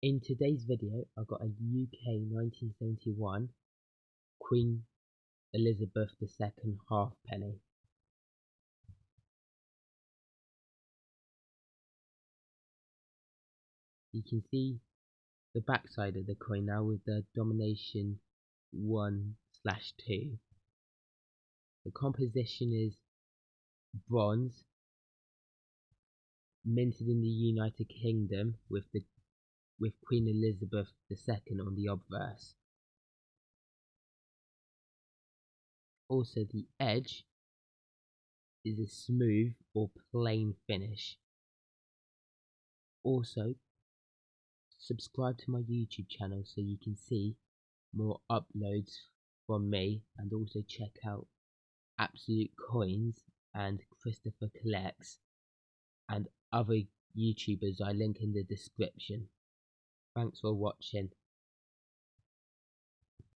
In today's video I've got a UK 1971 Queen Elizabeth II halfpenny. You can see the backside of the coin now with the denomination 1 slash 2. The composition is bronze minted in the United Kingdom with the with Queen Elizabeth II on the obverse. Also the edge is a smooth or plain finish. Also subscribe to my YouTube channel so you can see more uploads from me and also check out Absolute Coins and Christopher Collects and other YouTubers I link in the description. Thanks for watching.